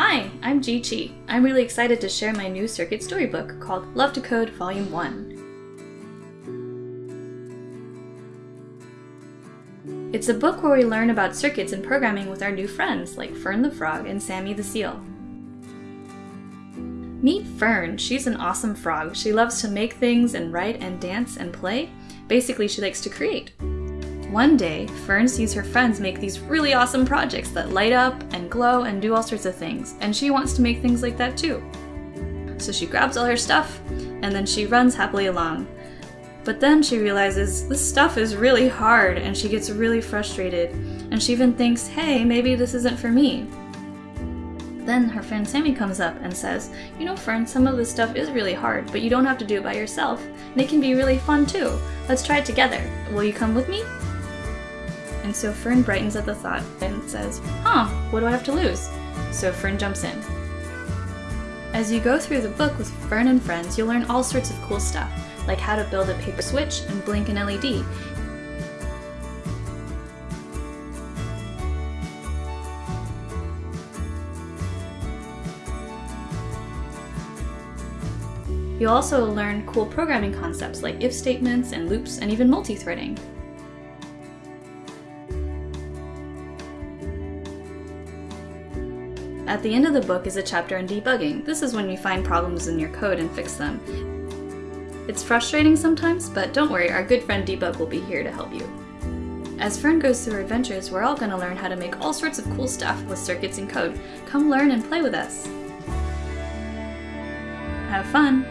Hi, I'm Jie Qi. I'm really excited to share my new circuit storybook called Love to Code Volume 1. It's a book where we learn about circuits and programming with our new friends like Fern the Frog and Sammy the Seal. Meet Fern. She's an awesome frog. She loves to make things and write and dance and play. Basically, she likes to create. One day, Fern sees her friends make these really awesome projects that light up and glow and do all sorts of things, and she wants to make things like that too. So she grabs all her stuff, and then she runs happily along. But then she realizes this stuff is really hard, and she gets really frustrated, and she even thinks, hey, maybe this isn't for me. Then her friend Sammy comes up and says, You know, Fern, some of this stuff is really hard, but you don't have to do it by yourself, and it can be really fun too. Let's try it together. Will you come with me? And so Fern brightens at the thought and says, Huh, what do I have to lose? So Fern jumps in. As you go through the book with Fern and friends, you'll learn all sorts of cool stuff, like how to build a paper switch and blink an LED, You'll also learn cool programming concepts like if statements and loops and even multi-threading. At the end of the book is a chapter on debugging. This is when you find problems in your code and fix them. It's frustrating sometimes, but don't worry, our good friend Debug will be here to help you. As Fern goes through her adventures, we're all going to learn how to make all sorts of cool stuff with circuits and code. Come learn and play with us. Have fun!